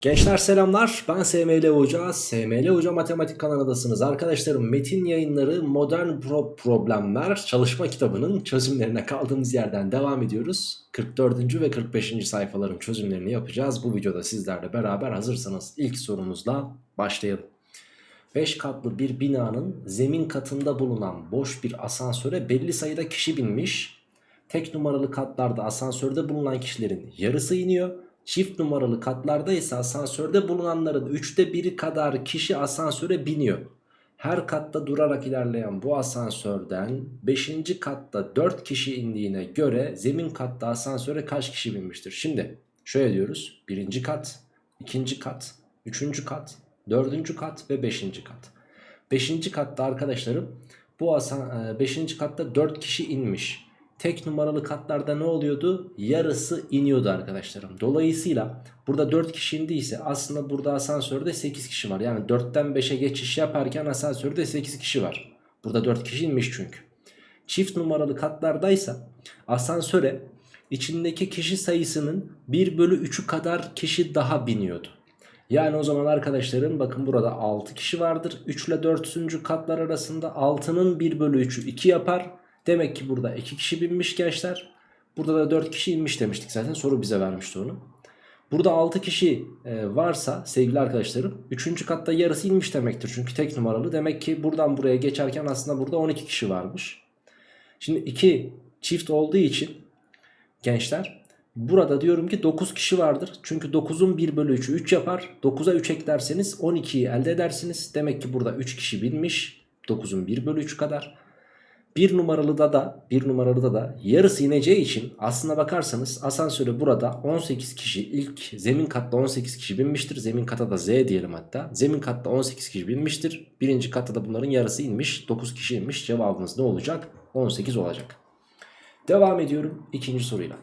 Gençler selamlar. Ben SML Hoca. SML Hoca Matematik kanalındasınız arkadaşlarım metin yayınları modern pro problemler çalışma kitabının çözümlerine kaldığımız yerden devam ediyoruz. 44. ve 45. sayfaların çözümlerini yapacağız. Bu videoda sizlerle beraber hazırsanız ilk sorumuzla başlayalım. 5 katlı bir binanın zemin katında bulunan boş bir asansöre belli sayıda kişi binmiş. Tek numaralı katlarda asansörde bulunan kişilerin yarısı iniyor Çift numaralı katlarda ise asansörde bulunanların üçte biri kadar kişi asansöre biniyor. Her katta durarak ilerleyen bu asansörden 5. katta 4 kişi indiğine göre zemin katta asansöre kaç kişi binmiştir? Şimdi şöyle diyoruz. 1. kat, 2. kat, 3. kat, 4. kat ve 5. kat. 5. katta arkadaşlarım bu 5. katta 4 kişi inmiş tek numaralı katlarda ne oluyordu? Yarısı iniyordu arkadaşlarım. Dolayısıyla burada 4 kişi indiyse aslında burada asansörde 8 kişi var. Yani 4'ten 5'e geçiş yaparken asansörde 8 kişi var. Burada 4 kişi inmiş çünkü. Çift numaralı katlardaysa asansöre içindeki kişi sayısının 1 bölü 3'ü kadar kişi daha biniyordu. Yani o zaman arkadaşlarım bakın burada 6 kişi vardır. 3 ile 4. katlar arasında 6'nın 1 bölü 3'ü 2 yapar. Demek ki burada 2 kişi binmiş gençler. Burada da 4 kişi inmiş demiştik zaten soru bize vermişti onu. Burada 6 kişi e, varsa sevgili arkadaşlarım 3. katta yarısı inmiş demektir. Çünkü tek numaralı. Demek ki buradan buraya geçerken aslında burada 12 kişi varmış. Şimdi 2 çift olduğu için gençler burada diyorum ki 9 kişi vardır. Çünkü 9'un 1 bölü 3'ü 3 yapar. 9'a 3 eklerseniz 12'yi elde edersiniz. Demek ki burada 3 kişi binmiş. 9'un 1 bölü 3 kadar. Bir numaralıda da bir numaralıda da yarısı ineceği için aslına bakarsanız asansöre burada 18 kişi ilk zemin katta 18 kişi binmiştir. Zemin kata da Z diyelim hatta. Zemin katta 18 kişi binmiştir. Birinci katta da bunların yarısı inmiş. 9 kişi inmiş. Cevabımız ne olacak? 18 olacak. Devam ediyorum ikinci soruyla.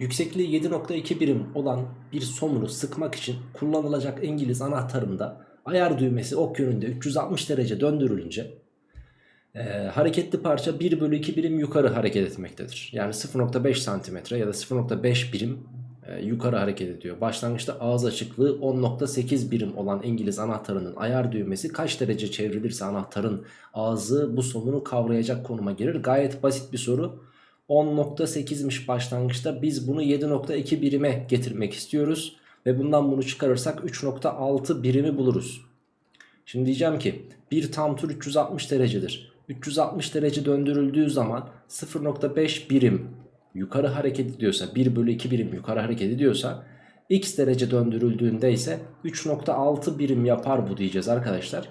Yüksekliği 7.2 birim olan bir somunu sıkmak için kullanılacak İngiliz anahtarında ayar düğmesi ok yönünde 360 derece döndürülünce e, hareketli parça 1 bölü 2 birim yukarı hareket etmektedir. Yani 0.5 santimetre ya da 0.5 birim e, yukarı hareket ediyor. Başlangıçta ağız açıklığı 10.8 birim olan İngiliz anahtarının ayar düğmesi kaç derece çevrilirse anahtarın ağzı bu somunu kavrayacak konuma gelir. Gayet basit bir soru. 10.8'miş başlangıçta biz bunu 7.2 birime getirmek istiyoruz. Ve bundan bunu çıkarırsak 3.6 birimi buluruz. Şimdi diyeceğim ki bir tam tur 360 derecedir. 360 derece döndürüldüğü zaman 0.5 birim yukarı hareket ediyorsa 1 bölü 2 birim yukarı hareket ediyorsa x derece döndürüldüğünde ise 3.6 birim yapar bu diyeceğiz arkadaşlar.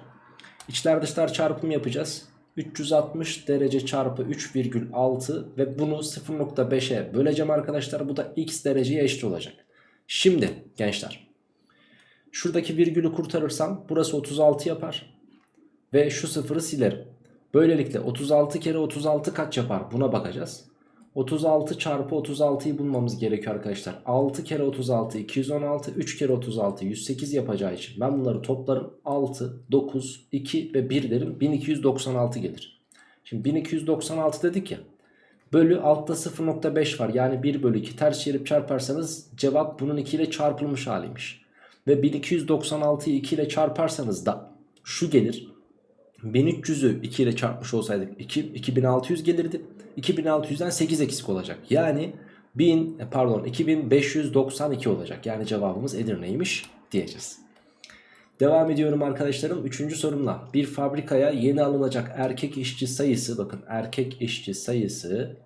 İçler dışlar çarpım yapacağız. 360 derece çarpı 3,6 ve bunu 0.5'e böleceğim arkadaşlar. Bu da x dereceye eşit olacak. Şimdi gençler şuradaki virgülü kurtarırsam burası 36 yapar. Ve şu sıfırı silerim. Böylelikle 36 kere 36 kaç yapar buna bakacağız. 36 çarpı 36'yı bulmamız gerekiyor arkadaşlar. 6 kere 36 216 3 kere 36 108 yapacağı için ben bunları toplarım 6 9 2 ve 1 derim 1296 gelir. Şimdi 1296 dedik ya bölü altta 0.5 var yani 1 bölü 2 ters çevirip çarparsanız cevap bunun 2 ile çarpılmış haliymiş. Ve 1296'yı 2 ile çarparsanız da şu gelir 1300'ü 2 ile çarpmış olsaydık 2, 2600 gelirdi. 2600'den 8 eksik olacak. Yani 1000 e, pardon 2592 olacak. Yani cevabımız Edirne'ymiş diyeceğiz. Devam ediyorum arkadaşlarım. Üçüncü sorumla. Bir fabrikaya yeni alınacak erkek işçi sayısı bakın erkek işçi sayısı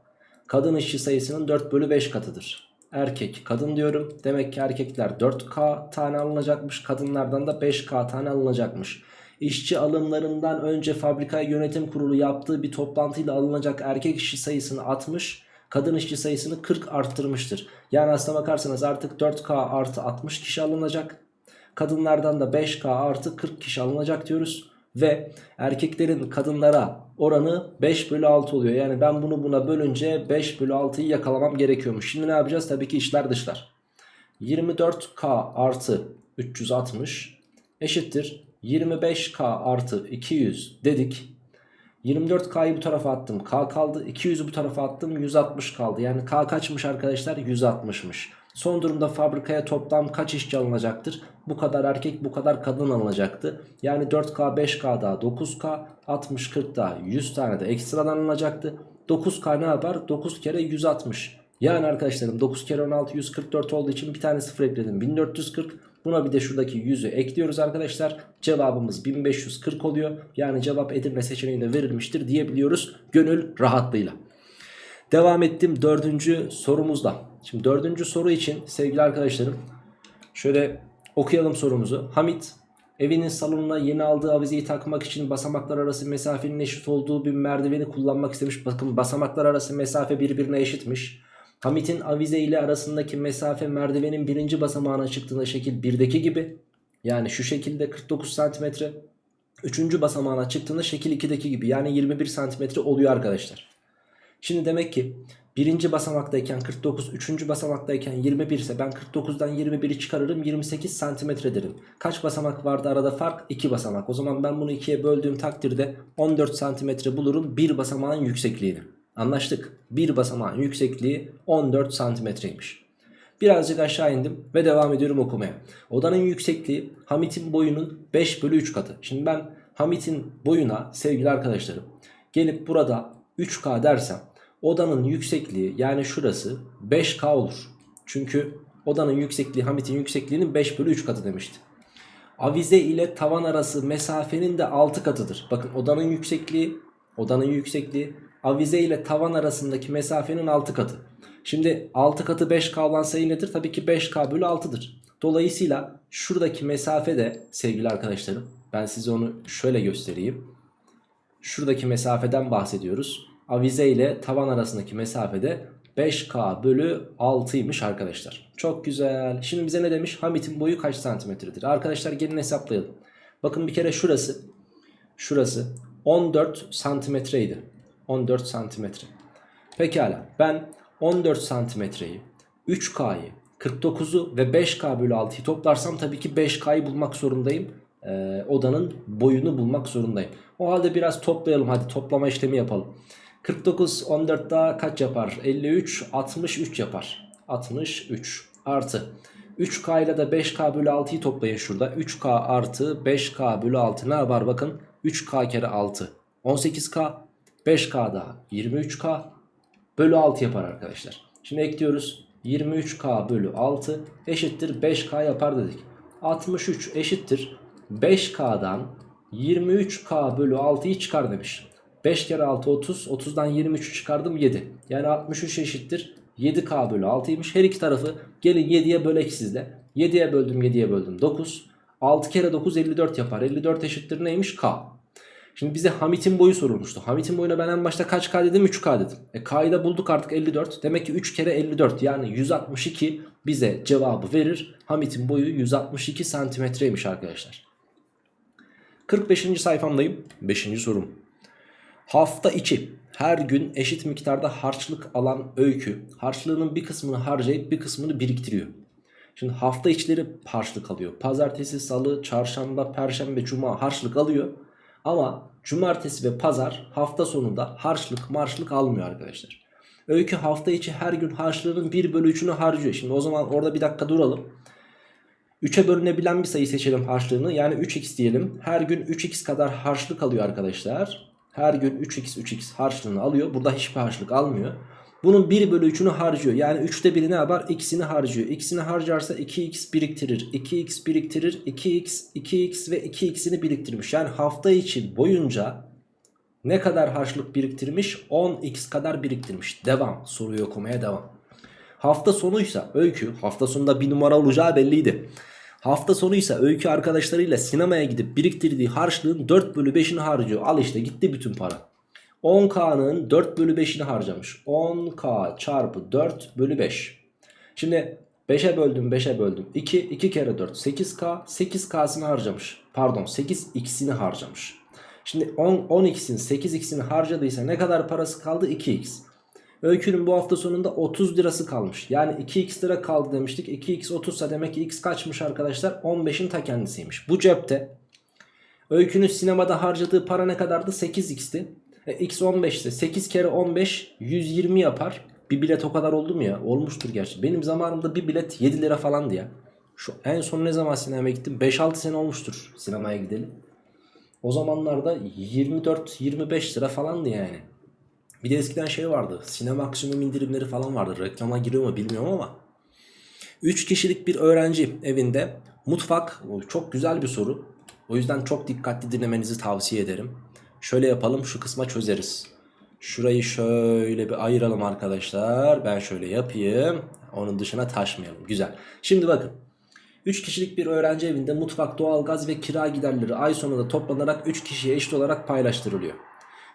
kadın işçi sayısının 4 bölü 5 katıdır. Erkek kadın diyorum. Demek ki erkekler 4K tane alınacakmış. Kadınlardan da 5K tane alınacakmış işçi alımlarından önce fabrika yönetim kurulu yaptığı bir toplantıyla alınacak erkek işçi sayısını 60 kadın işçi sayısını 40 arttırmıştır. Yani aslına bakarsanız artık 4K artı 60 kişi alınacak. Kadınlardan da 5K artı 40 kişi alınacak diyoruz. Ve erkeklerin kadınlara oranı 5 bölü 6 oluyor. Yani ben bunu buna bölünce 5 bölü 6'yı yakalamam gerekiyormuş. Şimdi ne yapacağız? Tabii ki işler dışlar. 24K artı 360 eşittir 25K artı 200 dedik. 24K'yı bu tarafa attım. K kaldı. 200'ü bu tarafa attım. 160 kaldı. Yani K kaçmış arkadaşlar? 160'mış. Son durumda fabrikaya toplam kaç işçi alınacaktır? Bu kadar erkek bu kadar kadın alınacaktı. Yani 4K 5K daha 9K 60 40 daha 100 tane de ekstradan alınacaktı. 9K ne yapar? 9 kere 160. Yani arkadaşlarım 9 kere 16 144 olduğu için bir tane sıfır ekledim 1440. Buna bir de şuradaki 100'ü ekliyoruz arkadaşlar. Cevabımız 1540 oluyor. Yani cevap Edirne seçeneğinde verilmiştir diyebiliyoruz gönül rahatlığıyla. Devam ettim dördüncü sorumuzda. Şimdi dördüncü soru için sevgili arkadaşlarım şöyle okuyalım sorumuzu. Hamit evinin salonuna yeni aldığı avizeyi takmak için basamaklar arası mesafenin eşit olduğu bir merdiveni kullanmak istemiş. Bakın basamaklar arası mesafe birbirine eşitmiş. Hamit'in avize ile arasındaki mesafe merdivenin birinci basamağına çıktığında şekil 1'deki gibi. Yani şu şekilde 49 santimetre. Üçüncü basamağına çıktığında şekil 2'deki gibi yani 21 santimetre oluyor arkadaşlar. Şimdi demek ki birinci basamaktayken 49, üçüncü basamaktayken 21 ise ben 49'dan 21'i çıkarırım 28 santimetre derim. Kaç basamak vardı arada fark? 2 basamak. O zaman ben bunu ikiye böldüğüm takdirde 14 santimetre bulurum bir basamağın yüksekliğini. Anlaştık. Bir basamağın yüksekliği 14 santimetreymiş. Birazcık aşağı indim ve devam ediyorum okumaya. Odanın yüksekliği Hamit'in boyunun 5 bölü 3 katı. Şimdi ben Hamit'in boyuna sevgili arkadaşlarım gelip burada 3K dersem odanın yüksekliği yani şurası 5K olur. Çünkü odanın yüksekliği Hamit'in yüksekliğinin 5 bölü 3 katı demişti. Avize ile tavan arası mesafenin de 6 katıdır. Bakın odanın yüksekliği odanın yüksekliği avize ile tavan arasındaki mesafenin 6 katı. Şimdi 6 katı 5K olan sayı nedir? Tabii ki 5K bölü 6'dır. Dolayısıyla şuradaki mesafe de sevgili arkadaşlarım ben size onu şöyle göstereyim. Şuradaki mesafeden bahsediyoruz. Avize ile tavan arasındaki mesafede 5K bölü 6'ymış arkadaşlar. Çok güzel. Şimdi bize ne demiş? Hamit'in boyu kaç santimetredir? Arkadaşlar gelin hesaplayalım. Bakın bir kere şurası. Şurası 14 santimetreydi. 14 santimetre. Pekala ben 14 santimetreyi 3K'yı 49'u ve 5K bölü 6'yı toplarsam tabii ki 5K'yı bulmak zorundayım. Ee, odanın boyunu bulmak zorundayım. O halde biraz toplayalım hadi toplama işlemi yapalım. 49 14 daha kaç yapar? 53 63 yapar. 63 artı 3K ile de 5K bölü 6'yı toplayın şurada. 3K artı 5K bölü 6 ne yapar bakın. 3K kere 6 18K 5K daha 23K bölü 6 yapar arkadaşlar. Şimdi ekliyoruz. 23K bölü 6 eşittir 5K yapar dedik. 63 eşittir 5K'dan 23K bölü 6'yı çıkar demiş. 5 kere 6 30 30'dan 23'ü çıkardım 7. Yani 63 eşittir 7K bölü 6'ymış. Her iki tarafı gelin 7'ye bölek sizde. 7'ye böldüm 7'ye böldüm 9. 6 kere 9 54 yapar. 54 eşittir neymiş? K. Şimdi bize Hamit'in boyu sorulmuştu. Hamit'in boyuna ben en başta kaç K dedim? 3K dedim. E K'yı da bulduk artık 54. Demek ki 3 kere 54 yani 162 bize cevabı verir. Hamit'in boyu 162 santimetreymiş arkadaşlar. 45. sayfamdayım. 5. sorum. Hafta içi her gün eşit miktarda harçlık alan öykü harçlığının bir kısmını harcayıp bir kısmını biriktiriyor. Şimdi hafta içleri harçlık alıyor. Pazartesi, salı, çarşamba, perşembe, cuma harçlık alıyor. Ama cumartesi ve pazar hafta sonunda harçlık marşlık almıyor arkadaşlar. Öykü hafta içi her gün harçlığının 1 bölü 3'ünü harcıyor. Şimdi o zaman orada bir dakika duralım. 3'e bölünebilen bir sayı seçelim harçlığını. Yani 3x diyelim. Her gün 3x kadar harçlık alıyor arkadaşlar. Her gün 3x 3x harçlığını alıyor. Burada hiçbir harçlık almıyor. Bunun 1 bölü 3'ünü harcıyor. Yani 3'te 1'i ne yapar? X'ini harcıyor. X'ini harcarsa 2x biriktirir. 2x biriktirir. 2x, 2x ve 2x'ini biriktirmiş. Yani hafta içi boyunca ne kadar harçlık biriktirmiş? 10x kadar biriktirmiş. Devam. Soruyu okumaya devam. Hafta sonuysa öykü hafta sonunda bir numara olacağı belliydi. Hafta sonuysa öykü arkadaşlarıyla sinemaya gidip biriktirdiği harçlığın 4 bölü 5'ini harcıyor. Al işte gitti bütün para. 10K'nın 4 bölü 5'ini harcamış. 10K çarpı 4 bölü 5. Şimdi 5'e böldüm 5'e böldüm. 2, 2 kere 4 8K. 8K'sını harcamış. Pardon 8X'ini harcamış. Şimdi 10, 10X'in 8X'ini harcadıysa ne kadar parası kaldı? 2X. Öykünün bu hafta sonunda 30 lirası kalmış. Yani 2x lira kaldı demiştik. 2x 30 ise demek ki x kaçmış arkadaşlar? 15'in ta kendisiymiş. Bu cepte Öykünün sinemada harcadığı para ne kadardı? 8x'ti. E, x 15 ise 8 kere 15 120 yapar. Bir bilet o kadar oldu mu ya? Olmuştur gerçi. Benim zamanımda bir bilet 7 lira falandı ya. Şu en son ne zaman sinemaya gittim? 5-6 sene olmuştur sinemaya gidelim. O zamanlarda 24-25 lira falandı yani. Bir de eskiden şey vardı. Sinema maksimum indirimleri falan vardı. Reklama giriyor mu bilmiyorum ama. 3 kişilik bir öğrenci evinde mutfak çok güzel bir soru. O yüzden çok dikkatli dinlemenizi tavsiye ederim. Şöyle yapalım şu kısma çözeriz. Şurayı şöyle bir ayıralım arkadaşlar. Ben şöyle yapayım. Onun dışına taşmayalım. Güzel. Şimdi bakın. 3 kişilik bir öğrenci evinde mutfak, doğalgaz ve kira giderleri ay sonunda toplanarak 3 kişiye eşit olarak paylaştırılıyor.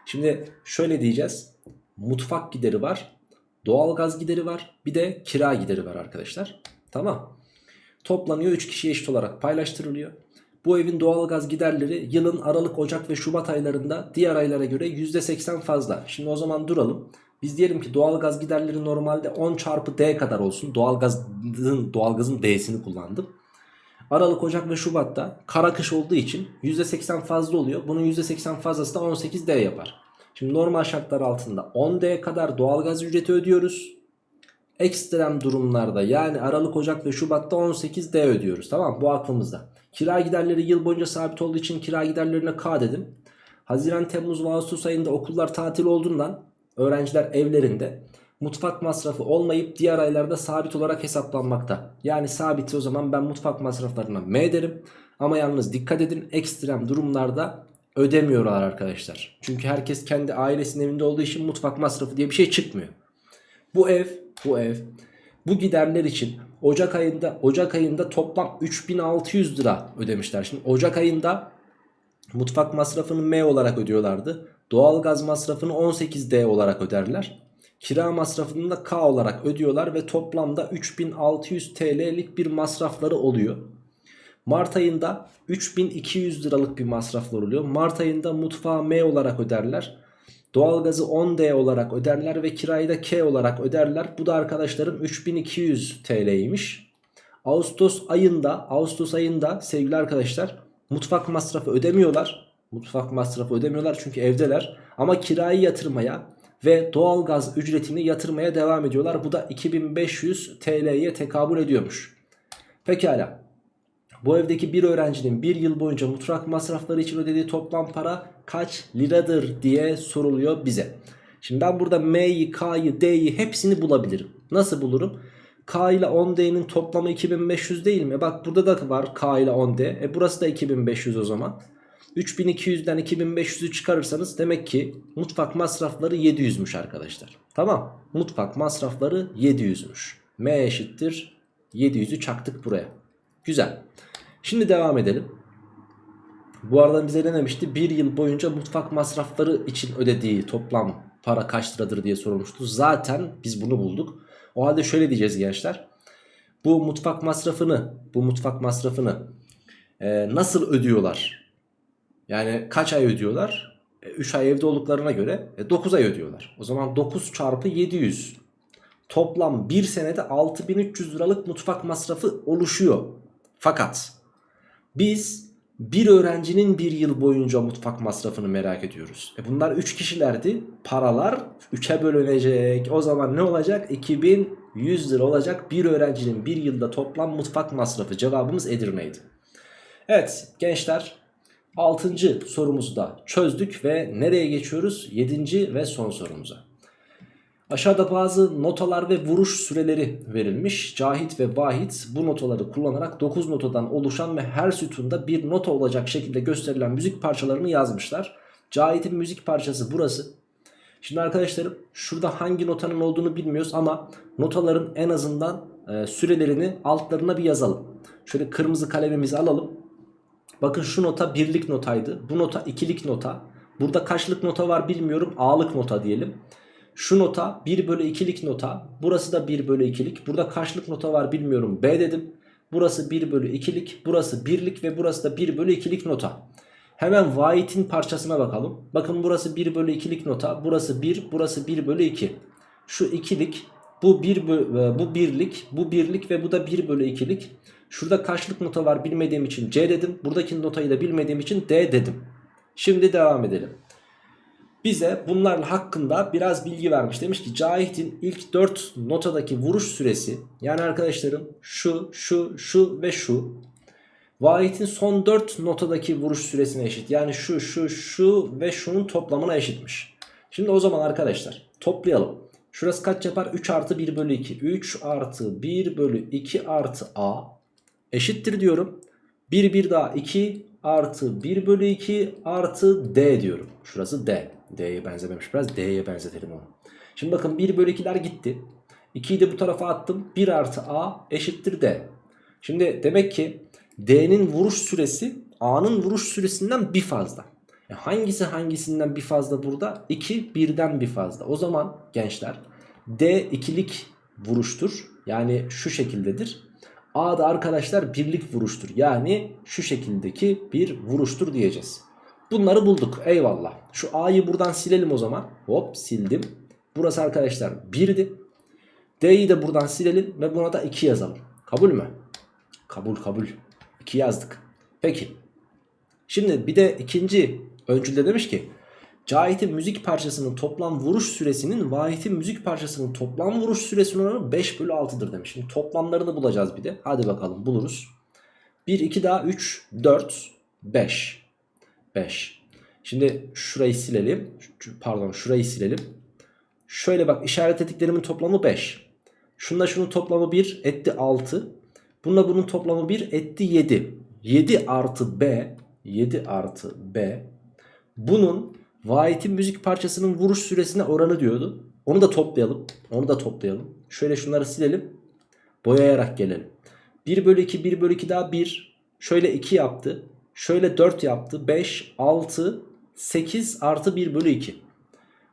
Şimdi şöyle diyeceğiz. Mutfak gideri var. Doğalgaz gideri var. Bir de kira gideri var arkadaşlar. Tamam. Toplanıyor 3 kişiye eşit olarak paylaştırılıyor. Bu evin doğalgaz giderleri yılın Aralık, Ocak ve Şubat aylarında diğer aylara göre %80 fazla. Şimdi o zaman duralım. Biz diyelim ki doğalgaz giderleri normalde 10 çarpı D kadar olsun. Doğalgazın, doğalgazın D'sini kullandım. Aralık, Ocak ve Şubat'ta kara kış olduğu için %80 fazla oluyor. Bunun %80 fazlası da 18D yapar. Şimdi normal şartlar altında 10D kadar doğalgaz ücreti ödüyoruz. Ekstrem durumlarda yani Aralık, Ocak ve Şubat'ta 18D ödüyoruz. Tamam bu aklımızda. Kira giderleri yıl boyunca sabit olduğu için kira giderlerine K dedim. Haziran, Temmuz ve Ağustos ayında okullar tatil olduğundan öğrenciler evlerinde mutfak masrafı olmayıp diğer aylarda sabit olarak hesaplanmakta. Yani sabiti o zaman ben mutfak masraflarına M derim. Ama yalnız dikkat edin ekstrem durumlarda ödemiyorlar arkadaşlar. Çünkü herkes kendi ailesinin evinde olduğu için mutfak masrafı diye bir şey çıkmıyor. Bu ev, bu ev bu giderler için Ocak ayında Ocak ayında toplam 3600 lira ödemişler. Şimdi Ocak ayında mutfak masrafını M olarak ödüyorlardı. Doğalgaz masrafını 18D olarak öderler. Kira masrafını da K olarak ödüyorlar ve toplamda 3600 TL'lik bir masrafları oluyor. Mart ayında 3200 liralık bir masraflar oluyor. Mart ayında mutfağı M olarak öderler. Doğalgazı 10D olarak öderler ve kirayı da K olarak öderler. Bu da arkadaşlarım 3200 TL'ymiş. Ağustos ayında Ağustos ayında sevgili arkadaşlar mutfak masrafı ödemiyorlar. Mutfak masrafı ödemiyorlar çünkü evdeler. Ama kirayı yatırmaya ve doğalgaz ücretini yatırmaya devam ediyorlar. Bu da 2500 TL'ye tekabül ediyormuş. Pekala. Bu evdeki bir öğrencinin bir yıl boyunca mutfak masrafları için ödediği toplam para kaç liradır diye soruluyor bize. Şimdi ben burada M'yi, K'yı, D'yi hepsini bulabilirim. Nasıl bulurum? K ile 10D'nin toplamı 2500 değil mi? Bak burada da var K ile 10D. E burası da 2500 o zaman. 3200'den 2500'ü çıkarırsanız demek ki mutfak masrafları 700'müş arkadaşlar. Tamam. Mutfak masrafları 700'müş. M eşittir 700'ü çaktık buraya. Güzel. Şimdi devam edelim. Bu arada bize ne demişti? Bir yıl boyunca mutfak masrafları için ödediği toplam para kaç liradır diye sorulmuştu. Zaten biz bunu bulduk. O halde şöyle diyeceğiz gençler. Bu mutfak masrafını, bu mutfak masrafını e, nasıl ödüyorlar? Yani kaç ay ödüyorlar? E, 3 ay evde olduklarına göre e, 9 ay ödüyorlar. O zaman 9 çarpı 700. Toplam bir senede 6300 liralık mutfak masrafı oluşuyor. Fakat biz bir öğrencinin bir yıl boyunca mutfak masrafını merak ediyoruz. E bunlar 3 kişilerdi. Paralar 3'e bölünecek. O zaman ne olacak? 2100 lira olacak. Bir öğrencinin bir yılda toplam mutfak masrafı. Cevabımız Edirne'ydi. Evet gençler 6. sorumuzu da çözdük ve nereye geçiyoruz? 7. ve son sorumuza. Aşağıda bazı notalar ve vuruş süreleri verilmiş. Cahit ve Vahit bu notaları kullanarak 9 notadan oluşan ve her sütunda bir nota olacak şekilde gösterilen müzik parçalarını yazmışlar. Cahit'in müzik parçası burası. Şimdi arkadaşlarım şurada hangi notanın olduğunu bilmiyoruz ama notaların en azından e, sürelerini altlarına bir yazalım. Şöyle kırmızı kalemimizi alalım. Bakın şu nota birlik notaydı. Bu nota ikilik nota. Burada kaçlık nota var bilmiyorum. A'lık nota diyelim. Şu nota 1 bölü 2'lik nota. Burası da 1 bölü 2'lik. Burada kaçlık nota var bilmiyorum. B dedim. Burası 1 bölü 2'lik. Burası 1'lik ve burası da 1 bölü 2'lik nota. Hemen White'in parçasına bakalım. Bakın burası 1 bölü 2'lik nota. Burası 1. Burası 1 bölü 2. Şu 2'lik. Bu 1 bu birlik. Bu birlik ve bu da 1 bölü 2'lik. Şurada kaçlık nota var bilmediğim için C dedim. Buradaki notayı da bilmediğim için D dedim. Şimdi devam edelim. Bize bunlarla hakkında biraz bilgi vermiş. Demiş ki Cahit'in ilk 4 notadaki vuruş süresi yani arkadaşlarım şu, şu, şu ve şu. Vahit'in son 4 notadaki vuruş süresine eşit. Yani şu, şu, şu ve şunun toplamına eşitmiş. Şimdi o zaman arkadaşlar toplayalım. Şurası kaç yapar? 3 artı 1 bölü 2. 3 artı 1 bölü 2 artı A eşittir diyorum. 1 1 daha 2 artı 1 bölü 2 artı D diyorum. Şurası D. D'ye benzememiş biraz. D'ye benzetelim onu. Şimdi bakın 1 bölü 2'ler gitti. 2'yi de bu tarafa attım. 1 artı A eşittir D. Şimdi demek ki D'nin vuruş süresi A'nın vuruş süresinden bir fazla. E hangisi hangisinden bir fazla burada? 2 birden bir fazla. O zaman gençler D ikilik vuruştur. Yani şu şekildedir. A da arkadaşlar birlik vuruştur. Yani şu şekildeki bir vuruştur diyeceğiz. Bunları bulduk. Eyvallah. Şu A'yı buradan silelim o zaman. Hop sildim. Burası arkadaşlar 1'di. D'yi de buradan silelim ve buna da 2 yazalım. Kabul mü? Kabul kabul. 2 yazdık. Peki. Şimdi bir de ikinci öncülde demiş ki Cahit'in müzik parçasının toplam vuruş süresinin Vahit'in müzik parçasının toplam vuruş süresinin oranı 5 bölü 6'dır demiş. Şimdi toplamlarını bulacağız bir de. Hadi bakalım buluruz. 1, 2 daha 3, 4, 5. 5. Şimdi şurayı silelim. Pardon şurayı silelim. Şöyle bak işaret ettiklerimin toplamı 5. Şunla şunun toplamı 1 etti 6. Bununla bunun toplamı 1 etti 7. 7 artı B 7 artı B bunun Vahit'in müzik parçasının vuruş süresine oranı diyordu. Onu da toplayalım. Onu da toplayalım. Şöyle şunları silelim. Boyayarak gelelim. 1 bölü 2 1 bölü 2 daha 1. Şöyle 2 yaptı. Şöyle 4 yaptı. 5 6 8 artı 1 bölü 2.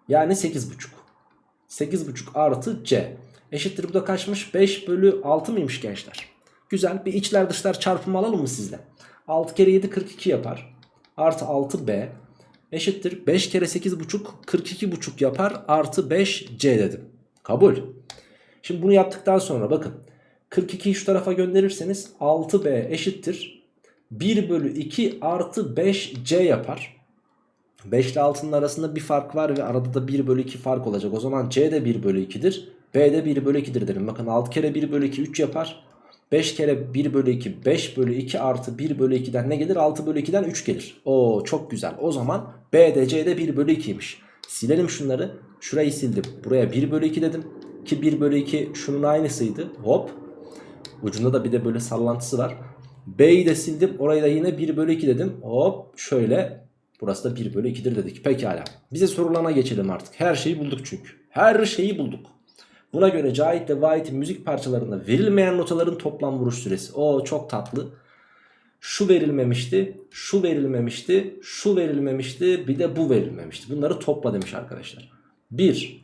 Yani 8,5. 8,5 artı C. Eşittir bu da kaçmış? 5 bölü 6 mıymış gençler? Güzel. Bir içler dışlar çarpımı alalım mı sizle? 6 kere 7 42 yapar. Artı 6B eşittir. 5 kere 8,5 42,5 yapar. Artı 5C dedim. Kabul. Şimdi bunu yaptıktan sonra bakın. 42'yi şu tarafa gönderirseniz 6B eşittir. 1 bölü 2 artı 5C yapar. 5 ile 6'nın arasında bir fark var ve arada da 1 bölü 2 fark olacak. O zaman C de 1 bölü 2'dir. B de 1 bölü 2'dir derim. Bakın 6 kere 1 bölü 2 3 yapar. 5 kere 1 bölü 2 5 bölü 2 artı 1 bölü 2'den ne gelir? 6 bölü 2'den 3 gelir. Oo çok güzel. O zaman B de C de 1 bölü 2'ymiş. Silelim şunları. Şurayı sildim. Buraya 1 bölü 2 dedim. Ki 1 bölü 2 şunun aynısıydı. Hop. Ucunda da bir de böyle sallantısı var. B'yi de sildim. Orayı da yine 1 bölü 2 dedim. Hop şöyle. Burası da 1 bölü 2'dir dedik. Pekala. Bize sorularına geçelim artık. Her şeyi bulduk çünkü. Her şeyi bulduk. Buna göre Cahit ve Vahit'in müzik parçalarında verilmeyen notaların toplam vuruş süresi. O çok tatlı. Şu verilmemişti, şu verilmemişti, şu verilmemişti, bir de bu verilmemişti. Bunları topla demiş arkadaşlar. 1.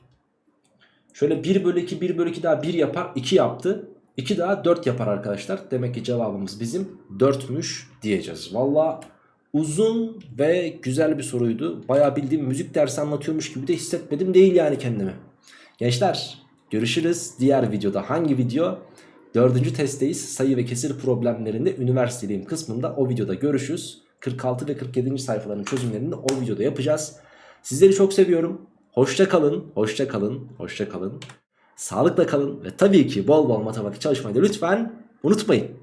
Şöyle 1 bölü 2, 1 bölü 2 daha 1 yapar, 2 yaptı. 2 daha 4 yapar arkadaşlar. Demek ki cevabımız bizim 4'müş diyeceğiz. Valla uzun ve güzel bir soruydu. Bayağı bildiğim müzik dersi anlatıyormuş gibi de hissetmedim değil yani kendimi. Gençler görüşürüz diğer videoda. Hangi video? Dördüncü testteyiz. Sayı ve kesir problemlerinde üniversitedeyim kısmında o videoda görüşürüz. 46 ve 47. sayfaların çözümlerini o videoda yapacağız. Sizleri çok seviyorum. Hoşça kalın, hoşça kalın, hoşça kalın. Sağlıkla kalın ve tabii ki bol bol matematik çalışmayı da lütfen unutmayın.